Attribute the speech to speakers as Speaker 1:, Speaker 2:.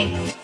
Speaker 1: Bye.